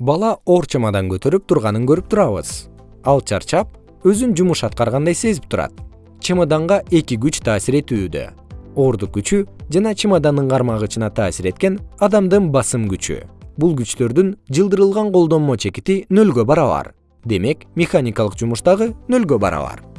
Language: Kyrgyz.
бала оор чемодан көтөрүп турганын көрүп турабыз. Ал чарчап өзүн жумуш аткаргандай сезип турат. Чемоданга эки күч таасир этүүдө. Оордук күчү жана чемодандын кармагычына таасир эткен адамдын басым күчү. Бул күчтөрдүн жылдырылган колдонмо чекити нөлгө барабар. Демек механикалык жумуш дагы нөлгө барабар.